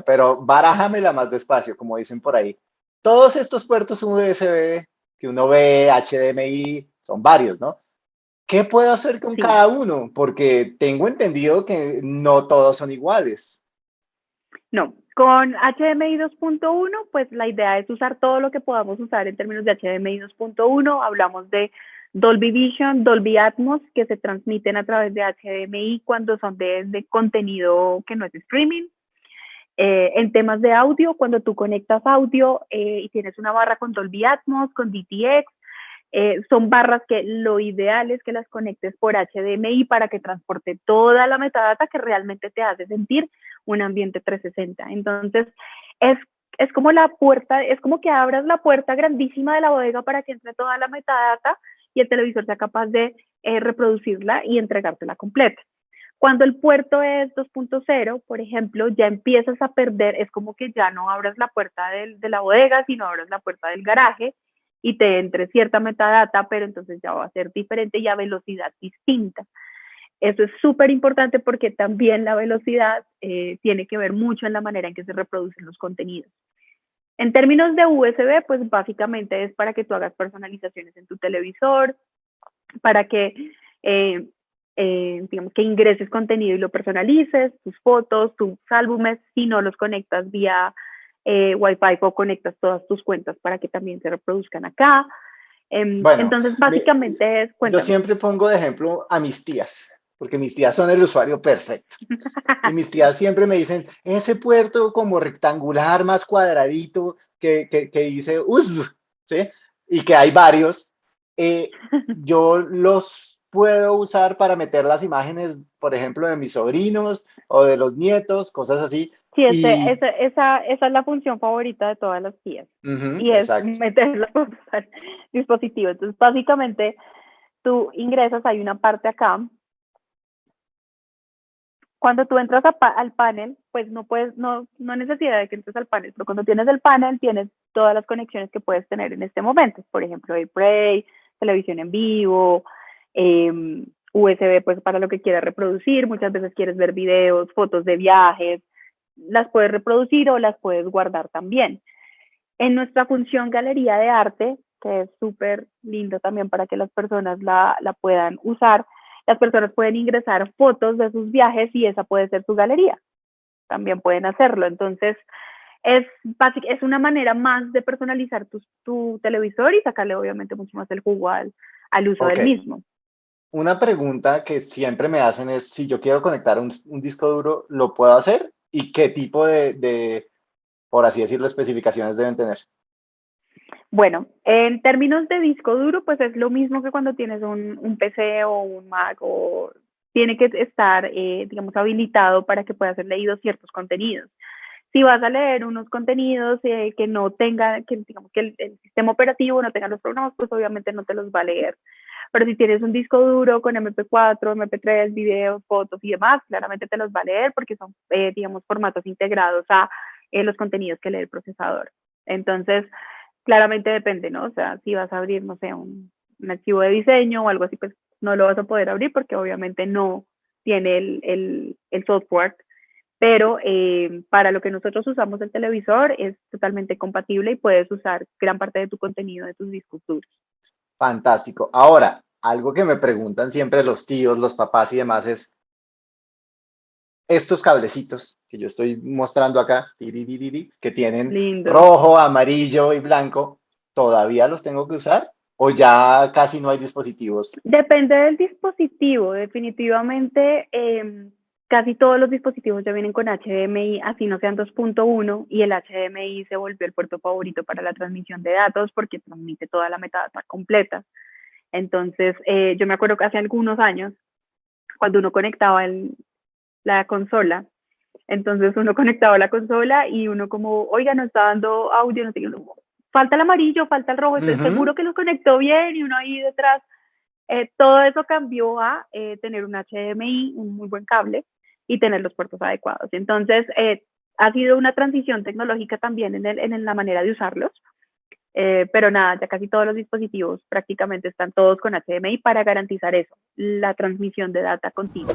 Bueno, pero barájamela más despacio, como dicen por ahí. Todos estos puertos USB que uno ve, HDMI, son varios, ¿no? ¿Qué puedo hacer con cada uno? Porque tengo entendido que no todos son iguales. No, con HDMI 2.1, pues la idea es usar todo lo que podamos usar en términos de HDMI 2.1. Hablamos de Dolby Vision, Dolby Atmos, que se transmiten a través de HDMI cuando son de, contenido que no es streaming. Eh, en temas de audio, cuando tú conectas audio eh, y tienes una barra con Dolby Atmos, con DTX, eh, son barras que lo ideal es que las conectes por HDMI para que transporte toda la metadata que realmente te hace sentir un ambiente 360. Entonces, es, es como la puerta, es como que abras la puerta grandísima de la bodega para que entre toda la metadata y el televisor sea capaz de eh, reproducirla y entregártela completa. Cuando el puerto es 2.0, por ejemplo, ya empiezas a perder, es como que ya no abras la puerta de la bodega, sino abras la puerta del garaje y te entre cierta metadata, pero entonces ya va a ser diferente y a velocidad distinta. Eso es súper importante porque también la velocidad eh, tiene que ver mucho en la manera en que se reproducen los contenidos. En términos de USB, pues básicamente es para que tú hagas personalizaciones en tu televisor, para que, eh, eh, digamos, que ingreses contenido y lo personalices, tus fotos, tus álbumes, si no los conectas vía eh, Wi-Fi o conectas todas tus cuentas para que también se reproduzcan acá. Em, entonces, básicamente es... Yo siempre pongo de ejemplo a mis tías, porque mis tías son el usuario perfecto. y mis tías siempre me dicen, ese puerto como rectangular, más cuadradito, que, que, que dice, ¿sí? Y que hay varios, eh, yo los puedo usar para meter las imágenes, por ejemplo, de mis sobrinos o de los nietos, cosas así. Sí, esa, esa, esa, es la función favorita de todas las tías. y es meter al dispositivo. Entonces, básicamente, tú ingresas, hay una parte acá. Cuando tú entras al panel, pues no puedes, no, no necesidad de que entres al panel, pero cuando tienes el panel, tienes todas las conexiones que puedes tener en este momento. Por ejemplo, AirPlay, televisión en vivo, eh, USB pues para lo que quieras reproducir, muchas veces quieres ver videos, fotos de viajes, las puedes reproducir o las puedes guardar también. En nuestra función Galería de Arte, que es súper lindo también para que las personas la, la puedan usar, las personas pueden ingresar fotos de sus viajes y esa puede ser su galería. También pueden hacerlo. Entonces, es, es una manera más de personalizar tu, tu televisor y sacarle obviamente mucho más el jugo al, al uso del mismo. Una pregunta que siempre me hacen es, si yo quiero conectar un, disco duro, ¿lo puedo hacer? ¿Y qué tipo de, por así decirlo, especificaciones deben tener? Bueno, en términos de disco duro, pues es lo mismo que cuando tienes un, PC o un Mac o tiene que estar, eh, digamos, habilitado para que pueda ser leído ciertos contenidos. Si vas a leer unos contenidos eh, que no tenga, que digamos que el, el, sistema operativo no tenga los programas, pues obviamente no te los va a leer. Pero si tienes un disco duro con MP4, MP3, videos, fotos y demás, claramente te los va a leer porque son, eh, digamos, formatos integrados a eh, los contenidos que lee el procesador. Entonces, claramente depende, ¿no? O sea, si vas a abrir, no sé, un, archivo de diseño o algo así, pues no lo vas a poder abrir porque obviamente no tiene el, el, software. Pero eh, para lo que nosotros usamos el televisor es totalmente compatible y puedes usar gran parte de tu contenido de tus discos duros. Fantástico. Ahora, algo que me preguntan siempre los tíos, los papás y demás es, estos cablecitos que yo estoy mostrando acá, que tienen rojo, amarillo y blanco, ¿todavía los tengo que usar? ¿O ya casi no hay dispositivos? Depende del dispositivo, definitivamente. Em, casi todos los dispositivos ya vienen con HDMI, así no sean 2.1, y el HDMI se volvió el puerto favorito para la transmisión de datos porque transmite toda la metadata completa. Entonces, eh, yo me acuerdo que hace algunos años, cuando uno conectaba la consola, entonces uno conectaba la consola y uno como, oiga, no está dando audio, no sé, falta el amarillo, falta el rojo, estoy seguro que lo conectó bien y uno ahí detrás. Eh, todo eso cambió a eh, tener un HDMI, un muy buen cable, y tener los puertos adecuados. Entonces, eh, ha sido una transición tecnológica también en, el, en la manera de usarlos, eh, pero nada, ya casi todos los dispositivos prácticamente están todos con HDMI para garantizar eso, la transmisión de data continua.